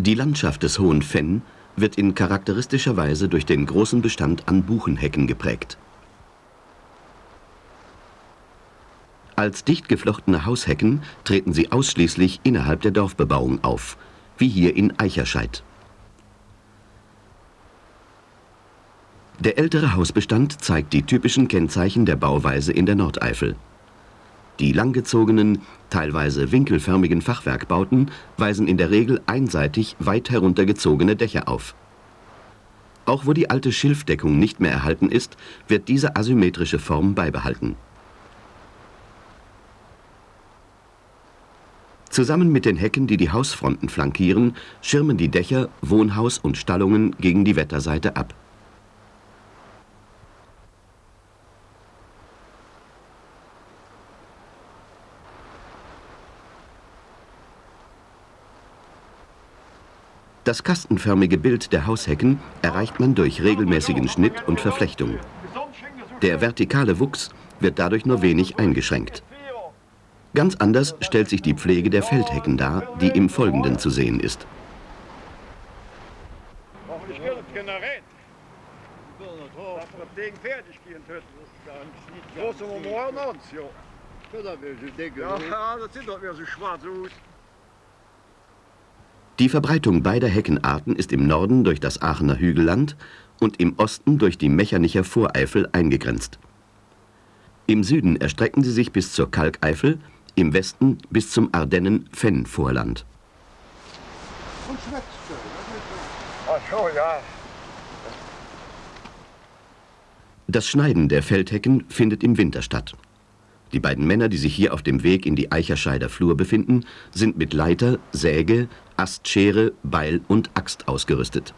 Die Landschaft des Hohen Fenn wird in charakteristischer Weise durch den großen Bestand an Buchenhecken geprägt. Als dicht geflochtene Haushecken treten sie ausschließlich innerhalb der Dorfbebauung auf, wie hier in Eicherscheid. Der ältere Hausbestand zeigt die typischen Kennzeichen der Bauweise in der Nordeifel. Die langgezogenen, teilweise winkelförmigen Fachwerkbauten weisen in der Regel einseitig weit heruntergezogene Dächer auf. Auch wo die alte Schilfdeckung nicht mehr erhalten ist, wird diese asymmetrische Form beibehalten. Zusammen mit den Hecken, die die Hausfronten flankieren, schirmen die Dächer, Wohnhaus und Stallungen gegen die Wetterseite ab. Das kastenförmige Bild der Haushecken erreicht man durch regelmäßigen Schnitt und Verflechtung. Der vertikale Wuchs wird dadurch nur wenig eingeschränkt. Ganz anders stellt sich die Pflege der Feldhecken dar, die im Folgenden zu sehen ist. Ja, das sieht doch wieder so schwarz aus. Die Verbreitung beider Heckenarten ist im Norden durch das Aachener Hügelland und im Osten durch die Mechernicher Voreifel eingegrenzt. Im Süden erstrecken sie sich bis zur Kalkeifel, im Westen bis zum Ardennen-Fenn-Vorland. Das Schneiden der Feldhecken findet im Winter statt. Die beiden Männer, die sich hier auf dem Weg in die Eicherscheider Flur befinden, sind mit Leiter, Säge, Astschere, Beil und Axt ausgerüstet.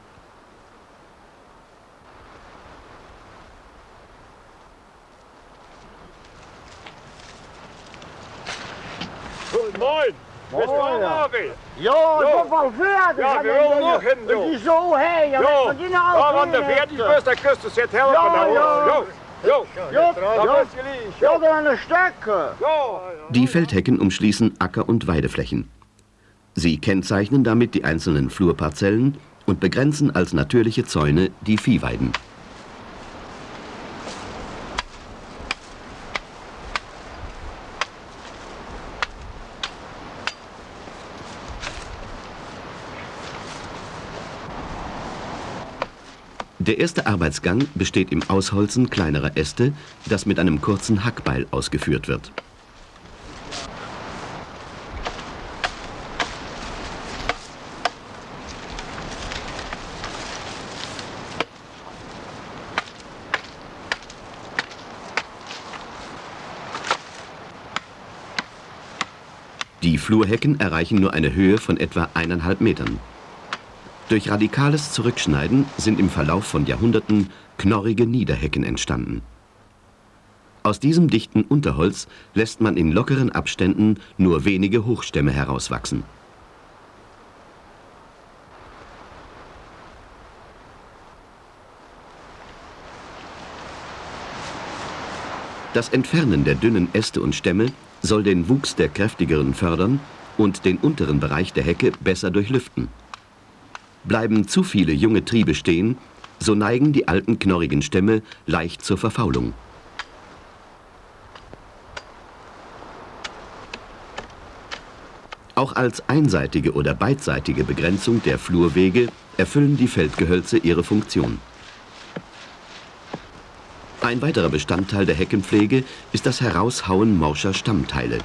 Moin! Marvin? Ja, ich bin al fertig. Ja, wir wollen noch hin, du. Die zo heen, ja. Ja, ja want de fertig bist, dan kust du zit helpen. Ja, ja. Die Feldhecken umschließen Acker- und Weideflächen. Sie kennzeichnen damit die einzelnen Flurparzellen und begrenzen als natürliche Zäune die Viehweiden. Der erste Arbeitsgang besteht im Ausholzen kleinerer Äste, das mit einem kurzen Hackbeil ausgeführt wird. Die Flurhecken erreichen nur eine Höhe von etwa eineinhalb Metern. Durch radikales Zurückschneiden sind im Verlauf von Jahrhunderten knorrige Niederhecken entstanden. Aus diesem dichten Unterholz lässt man in lockeren Abständen nur wenige Hochstämme herauswachsen. Das Entfernen der dünnen Äste und Stämme soll den Wuchs der kräftigeren fördern und den unteren Bereich der Hecke besser durchlüften. Bleiben zu viele junge Triebe stehen, so neigen die alten knorrigen Stämme leicht zur Verfaulung. Auch als einseitige oder beidseitige Begrenzung der Flurwege erfüllen die Feldgehölze ihre Funktion. Ein weiterer Bestandteil der Heckenpflege ist das Heraushauen morscher Stammteile.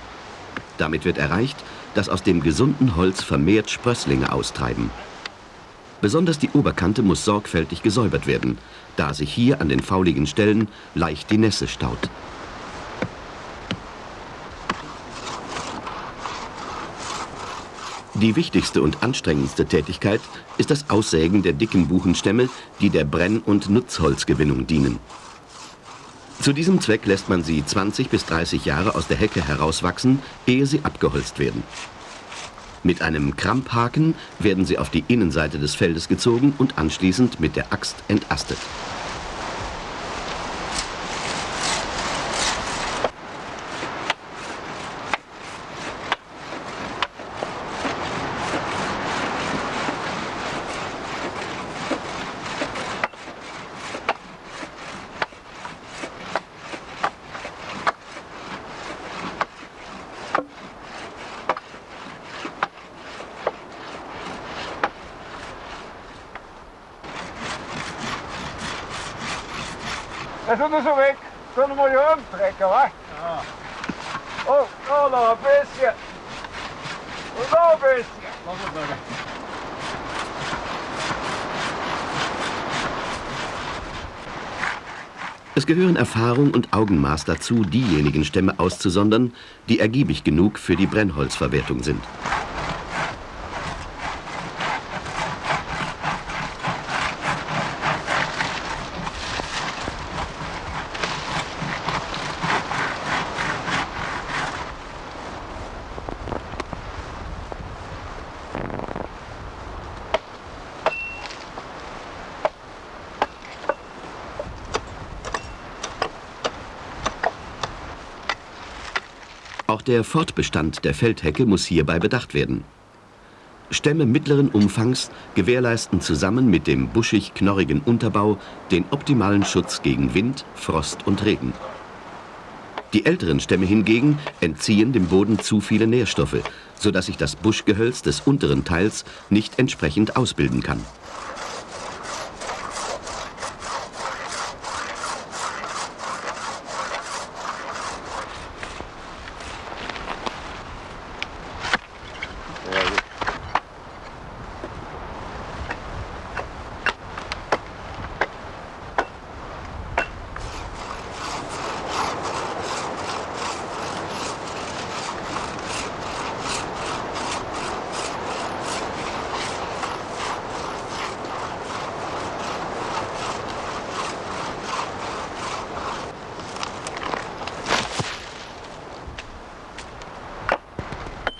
Damit wird erreicht, dass aus dem gesunden Holz vermehrt Sprösslinge austreiben. Besonders die Oberkante muss sorgfältig gesäubert werden, da sich hier an den fauligen Stellen leicht die Nässe staut. Die wichtigste und anstrengendste Tätigkeit ist das Aussägen der dicken Buchenstämme, die der Brenn- und Nutzholzgewinnung dienen. Zu diesem Zweck lässt man sie 20 bis 30 Jahre aus der Hecke herauswachsen, ehe sie abgeholzt werden. Mit einem Kramphaken werden sie auf die Innenseite des Feldes gezogen und anschließend mit der Axt entastet. Das ist so weg. Können wir hier umtrecken, wa? Ja. Oh, oh, noch ein bisschen. Und noch ein bisschen. Es gehören Erfahrung und Augenmaß dazu, diejenigen Stämme auszusondern, die ergiebig genug für die Brennholzverwertung sind. Der Fortbestand der Feldhecke muss hierbei bedacht werden. Stämme mittleren Umfangs gewährleisten zusammen mit dem buschig-knorrigen Unterbau den optimalen Schutz gegen Wind, Frost und Regen. Die älteren Stämme hingegen entziehen dem Boden zu viele Nährstoffe, sodass sich das Buschgehölz des unteren Teils nicht entsprechend ausbilden kann.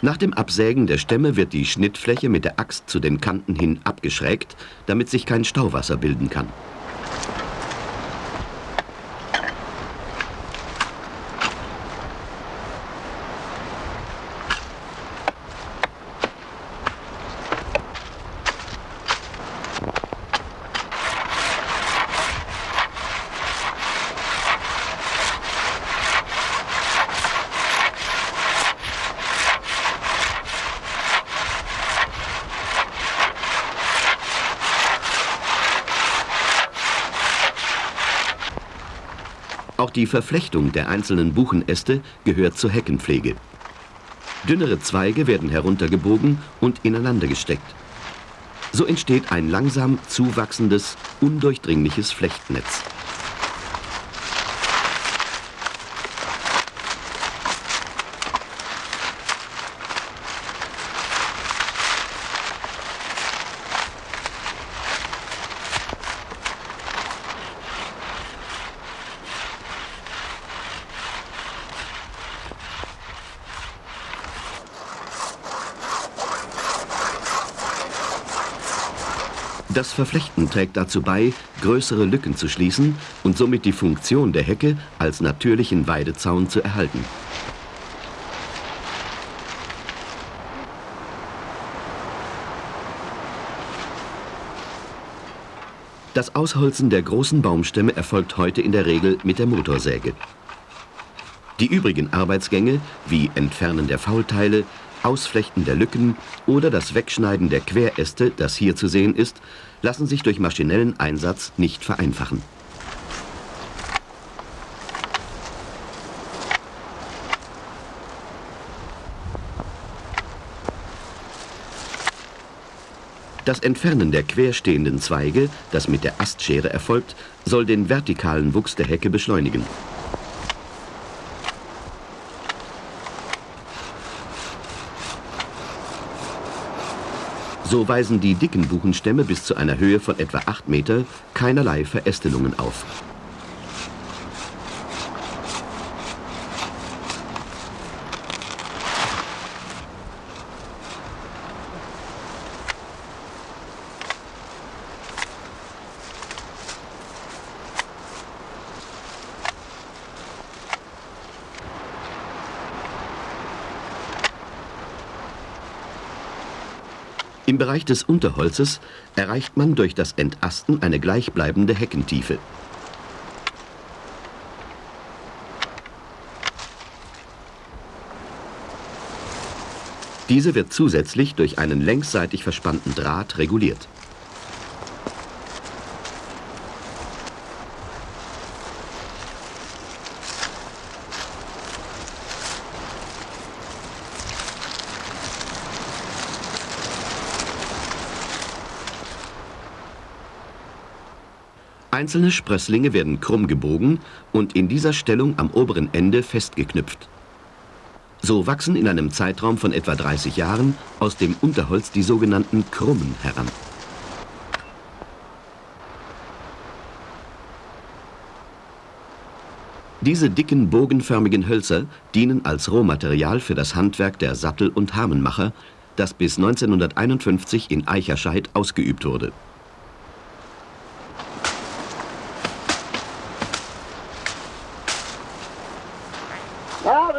Nach dem Absägen der Stämme wird die Schnittfläche mit der Axt zu den Kanten hin abgeschrägt, damit sich kein Stauwasser bilden kann. Die Verflechtung der einzelnen Buchenäste gehört zur Heckenpflege. Dünnere Zweige werden heruntergebogen und ineinander gesteckt. So entsteht ein langsam zuwachsendes, undurchdringliches Flechtnetz. Das Verflechten trägt dazu bei, größere Lücken zu schließen und somit die Funktion der Hecke als natürlichen Weidezaun zu erhalten. Das Ausholzen der großen Baumstämme erfolgt heute in der Regel mit der Motorsäge. Die übrigen Arbeitsgänge, wie Entfernen der Faulteile, Ausflechten der Lücken oder das Wegschneiden der Queräste, das hier zu sehen ist, lassen sich durch maschinellen Einsatz nicht vereinfachen. Das Entfernen der querstehenden Zweige, das mit der Astschere erfolgt, soll den vertikalen Wuchs der Hecke beschleunigen. So weisen die dicken Buchenstämme bis zu einer Höhe von etwa 8 Meter keinerlei Verästelungen auf. Im Bereich des Unterholzes erreicht man durch das Entasten eine gleichbleibende Heckentiefe. Diese wird zusätzlich durch einen längsseitig verspannten Draht reguliert. Einzelne Sprösslinge werden krumm gebogen und in dieser Stellung am oberen Ende festgeknüpft. So wachsen in einem Zeitraum von etwa 30 Jahren aus dem Unterholz die sogenannten Krummen heran. Diese dicken, bogenförmigen Hölzer dienen als Rohmaterial für das Handwerk der Sattel- und Hamenmacher, das bis 1951 in Eicherscheid ausgeübt wurde. Ja,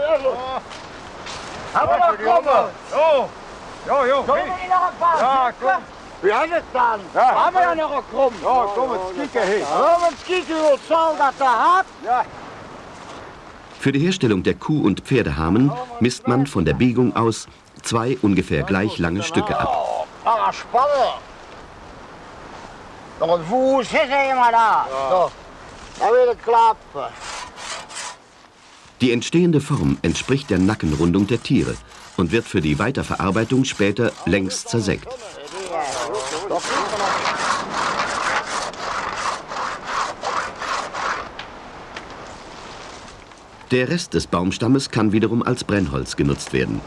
Aber noch kommen! Jo, jo, jo. Können wir die noch ein paar? Ja, komm. Wie heißt es dann? Ja. Haben wir ja noch einen Krumm? Ja, komm, jetzt kicken hin. Ja, jetzt kicken, wie soll das da hat? Ja. Für die Herstellung der Kuh- und Pferdehamen misst man von der Biegung aus zwei ungefähr gleich lange Stücke ab. Ah, spannend. Noch ein Fuß, hier sehen wir da. So, da wird es klappen. Die entstehende Form entspricht der Nackenrundung der Tiere und wird für die Weiterverarbeitung später längs zersägt. Der Rest des Baumstammes kann wiederum als Brennholz genutzt werden.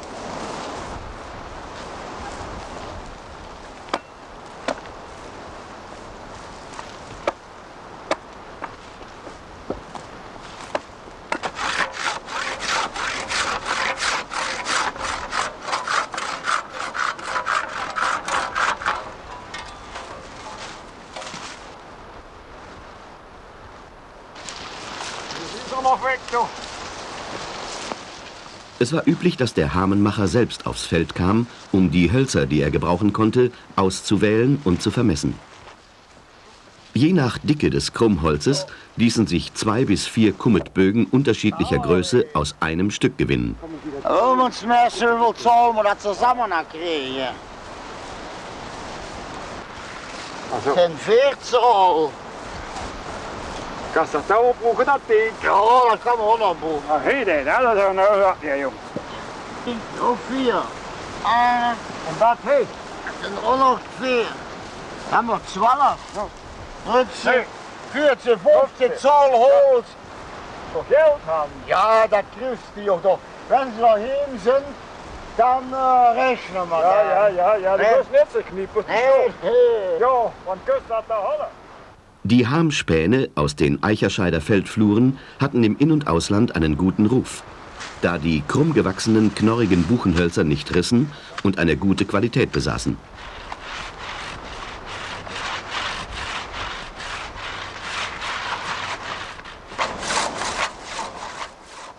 Es war üblich, dass der Hamenmacher selbst aufs Feld kam, um die Hölzer, die er gebrauchen konnte, auszuwählen und zu vermessen. Je nach Dicke des Krummholzes ließen sich zwei bis vier Kummetbögen unterschiedlicher Größe aus einem Stück gewinnen. Also. Den 14. Kannst du dat ding? Ja, dat kan we ook opbroeken. Nou, hé, nee, dat is een nou, ja, jong. Of vier. En, en dat, hé? En ook nog vier. Dan we twaalf. Ja. 13, 14, 15, zo'n holt. Toch geld gaan? Ja, dat krijgt die toch. Wenn ze heen zijn, dan uh, rechnen we Ja, ja, ja, ja, dat is net zo kniepen. Nee. Ja, want kust dat daar hadden. Die Harmspäne aus den Eicherscheider Feldfluren hatten im In- und Ausland einen guten Ruf, da die krumm gewachsenen, knorrigen Buchenhölzer nicht rissen und eine gute Qualität besaßen.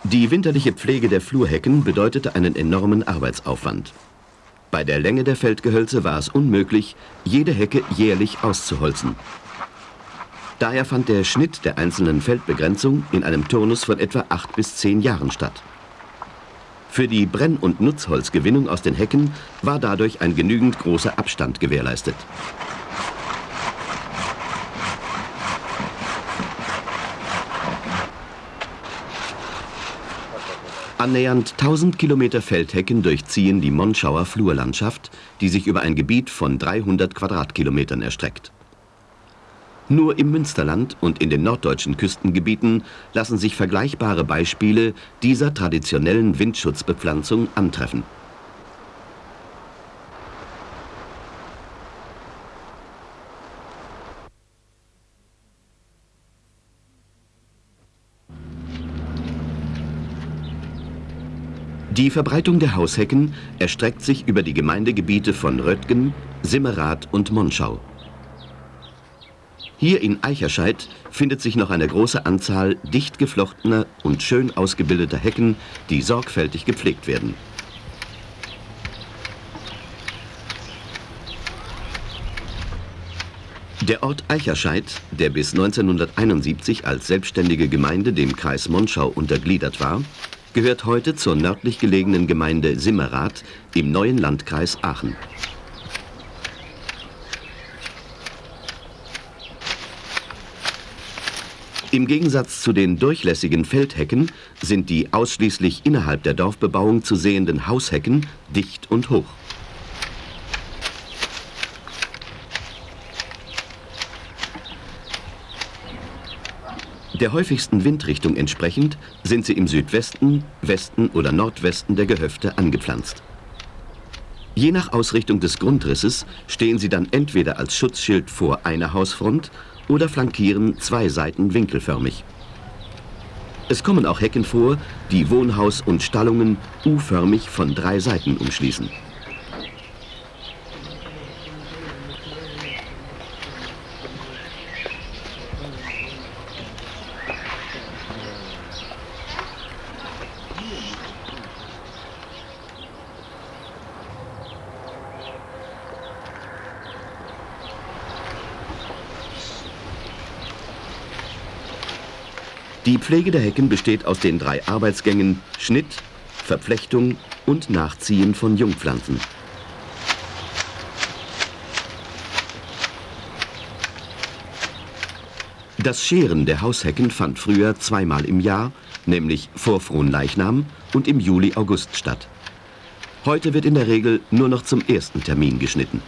Die winterliche Pflege der Flurhecken bedeutete einen enormen Arbeitsaufwand. Bei der Länge der Feldgehölze war es unmöglich, jede Hecke jährlich auszuholzen. Daher fand der Schnitt der einzelnen Feldbegrenzung in einem Turnus von etwa acht bis zehn Jahren statt. Für die Brenn- und Nutzholzgewinnung aus den Hecken war dadurch ein genügend großer Abstand gewährleistet. Annähernd 1000 Kilometer Feldhecken durchziehen die Monschauer Flurlandschaft, die sich über ein Gebiet von 300 Quadratkilometern erstreckt. Nur im Münsterland und in den norddeutschen Küstengebieten lassen sich vergleichbare Beispiele dieser traditionellen Windschutzbepflanzung antreffen. Die Verbreitung der Haushecken erstreckt sich über die Gemeindegebiete von Röttgen, Simmerath und Monschau. Hier in Eicherscheid findet sich noch eine große Anzahl dicht geflochtener und schön ausgebildeter Hecken, die sorgfältig gepflegt werden. Der Ort Eicherscheid, der bis 1971 als selbstständige Gemeinde dem Kreis Monschau untergliedert war, gehört heute zur nördlich gelegenen Gemeinde Simmerath im neuen Landkreis Aachen. Im Gegensatz zu den durchlässigen Feldhecken sind die ausschließlich innerhalb der Dorfbebauung zu sehenden Haushecken dicht und hoch. Der häufigsten Windrichtung entsprechend sind sie im Südwesten, Westen oder Nordwesten der Gehöfte angepflanzt. Je nach Ausrichtung des Grundrisses stehen sie dann entweder als Schutzschild vor einer Hausfront oder flankieren zwei Seiten winkelförmig. Es kommen auch Hecken vor, die Wohnhaus und Stallungen U-förmig von drei Seiten umschließen. Pflege der Hecken besteht aus den drei Arbeitsgängen Schnitt, Verflechtung und Nachziehen von Jungpflanzen. Das Scheren der Haushecken fand früher zweimal im Jahr, nämlich vor Fronleichnam und im Juli-August statt. Heute wird in der Regel nur noch zum ersten Termin geschnitten.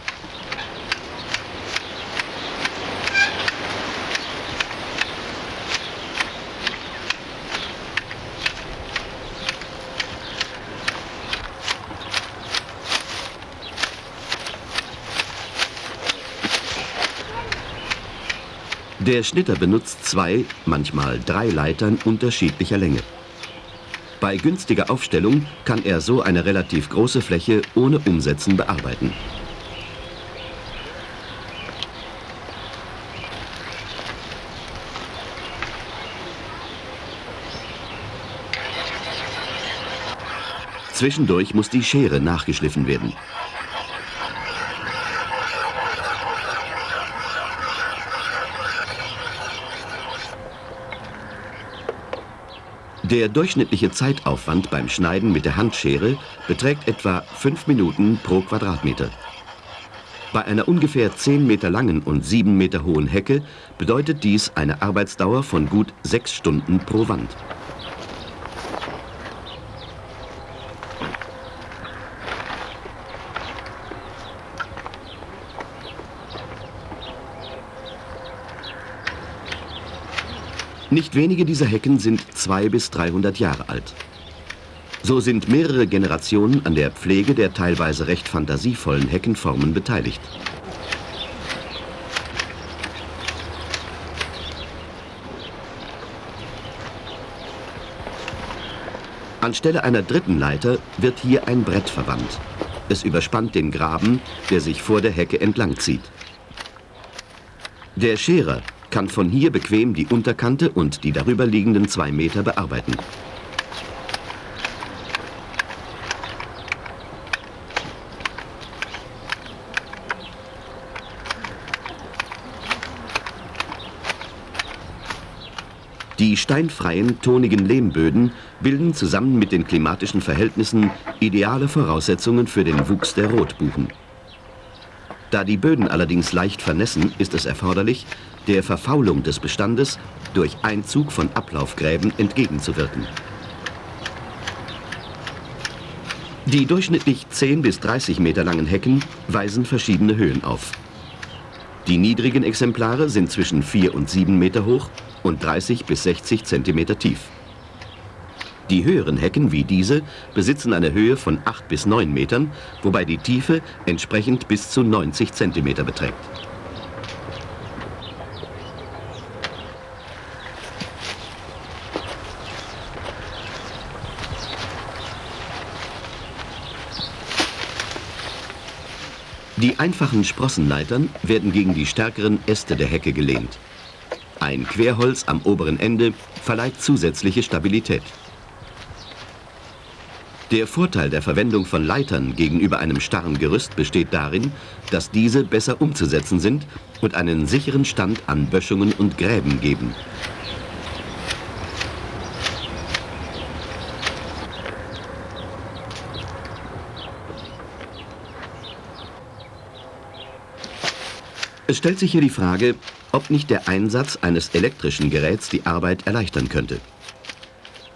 Der Schnitter benutzt zwei, manchmal drei Leitern unterschiedlicher Länge. Bei günstiger Aufstellung kann er so eine relativ große Fläche ohne Umsetzen bearbeiten. Zwischendurch muss die Schere nachgeschliffen werden. Der durchschnittliche Zeitaufwand beim Schneiden mit der Handschere beträgt etwa 5 Minuten pro Quadratmeter. Bei einer ungefähr 10 Meter langen und 7 Meter hohen Hecke bedeutet dies eine Arbeitsdauer von gut 6 Stunden pro Wand. Nicht wenige dieser Hecken sind 200 bis 300 Jahre alt. So sind mehrere Generationen an der Pflege der teilweise recht fantasievollen Heckenformen beteiligt. Anstelle einer dritten Leiter wird hier ein Brett verwandt. Es überspannt den Graben, der sich vor der Hecke entlang zieht. Der Scherer kann von hier bequem die Unterkante und die darüber liegenden zwei Meter bearbeiten. Die steinfreien, tonigen Lehmböden bilden zusammen mit den klimatischen Verhältnissen ideale Voraussetzungen für den Wuchs der Rotbuchen. Da die Böden allerdings leicht vernässen, ist es erforderlich, der Verfaulung des Bestandes durch Einzug von Ablaufgräben entgegenzuwirken. Die durchschnittlich 10 bis 30 Meter langen Hecken weisen verschiedene Höhen auf. Die niedrigen Exemplare sind zwischen 4 und 7 Meter hoch und 30 bis 60 Zentimeter tief. Die höheren Hecken wie diese besitzen eine Höhe von 8 bis 9 Metern, wobei die Tiefe entsprechend bis zu 90 Zentimeter beträgt. Die einfachen Sprossenleitern werden gegen die stärkeren Äste der Hecke gelehnt. Ein Querholz am oberen Ende verleiht zusätzliche Stabilität. Der Vorteil der Verwendung von Leitern gegenüber einem starren Gerüst besteht darin, dass diese besser umzusetzen sind und einen sicheren Stand an Böschungen und Gräben geben. Es stellt sich hier die Frage, ob nicht der Einsatz eines elektrischen Geräts die Arbeit erleichtern könnte.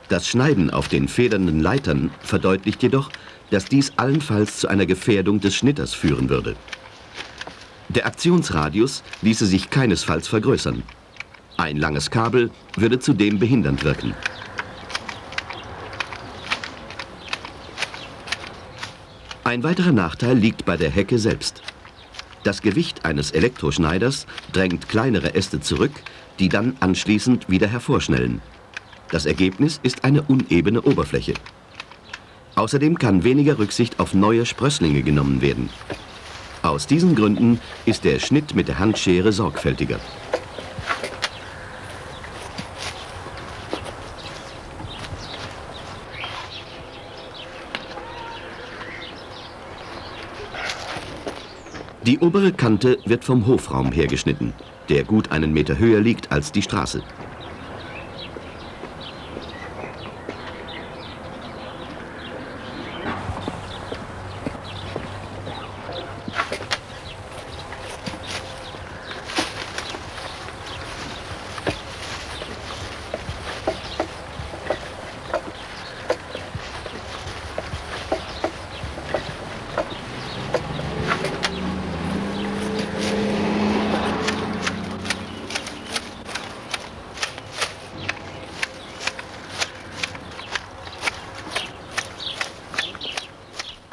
Das Schneiden auf den federnden Leitern verdeutlicht jedoch, dass dies allenfalls zu einer Gefährdung des Schnitters führen würde. Der Aktionsradius ließe sich keinesfalls vergrößern. Ein langes Kabel würde zudem behindernd wirken. Ein weiterer Nachteil liegt bei der Hecke selbst. Das Gewicht eines Elektroschneiders drängt kleinere Äste zurück, die dann anschließend wieder hervorschnellen. Das Ergebnis ist eine unebene Oberfläche. Außerdem kann weniger Rücksicht auf neue Sprösslinge genommen werden. Aus diesen Gründen ist der Schnitt mit der Handschere sorgfältiger. Die obere Kante wird vom Hofraum hergeschnitten, der gut einen Meter höher liegt als die Straße.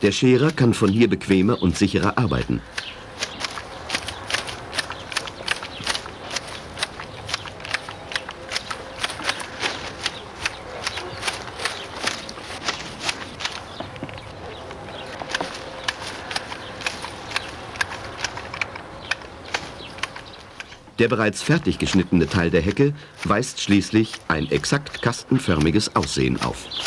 Der Scherer kann von hier bequemer und sicherer arbeiten. Der bereits fertig geschnittene Teil der Hecke weist schließlich ein exakt kastenförmiges Aussehen auf.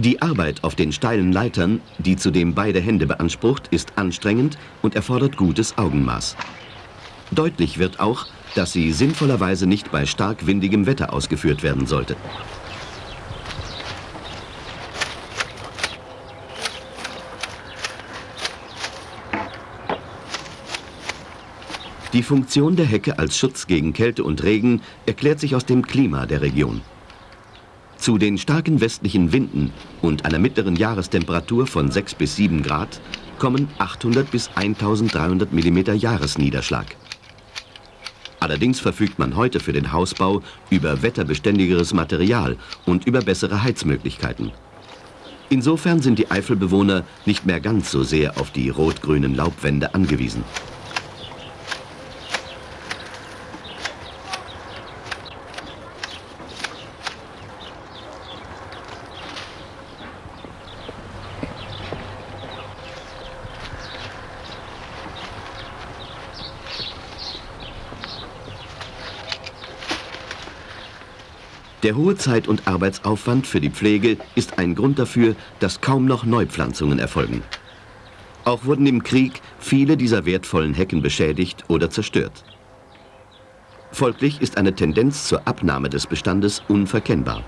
Die Arbeit auf den steilen Leitern, die zudem beide Hände beansprucht, ist anstrengend und erfordert gutes Augenmaß. Deutlich wird auch, dass sie sinnvollerweise nicht bei stark windigem Wetter ausgeführt werden sollte. Die Funktion der Hecke als Schutz gegen Kälte und Regen erklärt sich aus dem Klima der Region. Zu den starken westlichen Winden und einer mittleren Jahrestemperatur von 6 bis 7 Grad kommen 800 bis 1300 mm Jahresniederschlag. Allerdings verfügt man heute für den Hausbau über wetterbeständigeres Material und über bessere Heizmöglichkeiten. Insofern sind die Eifelbewohner nicht mehr ganz so sehr auf die rot-grünen Laubwände angewiesen. Der hohe Zeit- und Arbeitsaufwand für die Pflege ist ein Grund dafür, dass kaum noch Neupflanzungen erfolgen. Auch wurden im Krieg viele dieser wertvollen Hecken beschädigt oder zerstört. Folglich ist eine Tendenz zur Abnahme des Bestandes unverkennbar.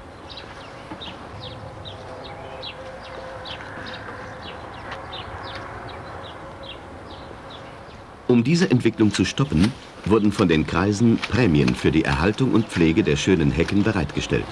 Um diese Entwicklung zu stoppen, wurden von den Kreisen Prämien für die Erhaltung und Pflege der schönen Hecken bereitgestellt.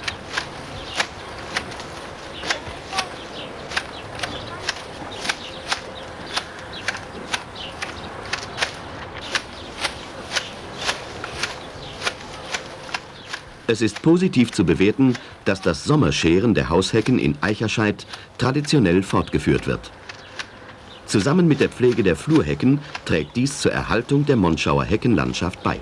Es ist positiv zu bewerten, dass das Sommerscheren der Haushecken in Eicherscheid traditionell fortgeführt wird. Zusammen mit der Pflege der Flurhecken trägt dies zur Erhaltung der Monschauer Heckenlandschaft bei.